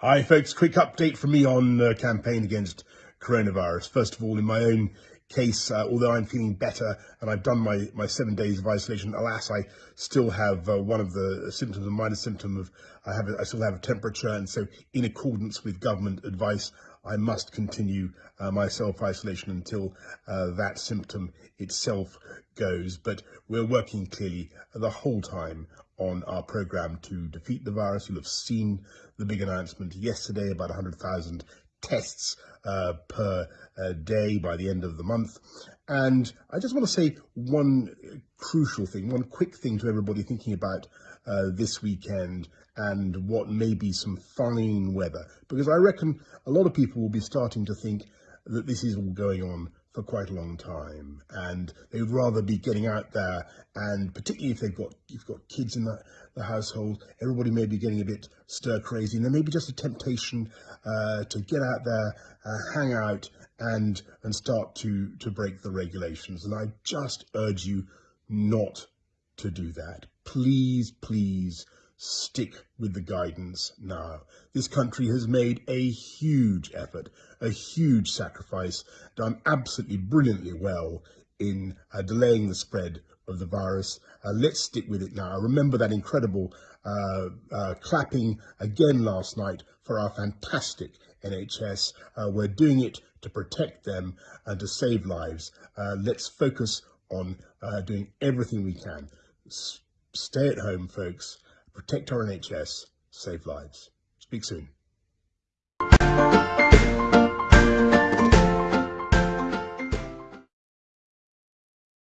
Hi folks, quick update from me on the campaign against coronavirus. First of all, in my own case, uh, although I'm feeling better and I've done my, my seven days of isolation, alas, I still have uh, one of the symptoms, a minor symptom of, I, have a, I still have a temperature. And so in accordance with government advice, I must continue uh, my self-isolation until uh, that symptom itself goes. But we're working clearly the whole time on our program to defeat the virus. You'll have seen the big announcement yesterday about 100,000 tests uh, per uh, day by the end of the month. And I just want to say one crucial thing, one quick thing to everybody thinking about uh, this weekend and what may be some fine weather, because I reckon a lot of people will be starting to think that this is all going on for quite a long time and they would rather be getting out there and particularly if they've got you've got kids in the, the household everybody may be getting a bit stir crazy and there may be just a temptation uh, to get out there uh, hang out and and start to to break the regulations. And I just urge you not to do that. Please please stick with the guidance now. This country has made a huge effort, a huge sacrifice, done absolutely brilliantly well in uh, delaying the spread of the virus. Uh, let's stick with it now. I remember that incredible uh, uh clapping again last night for our fantastic NHS. Uh, we're doing it to protect them and to save lives. Uh, let's focus on doing everything we can. S stay at home, folks protect our NHS, save lives. Speak soon.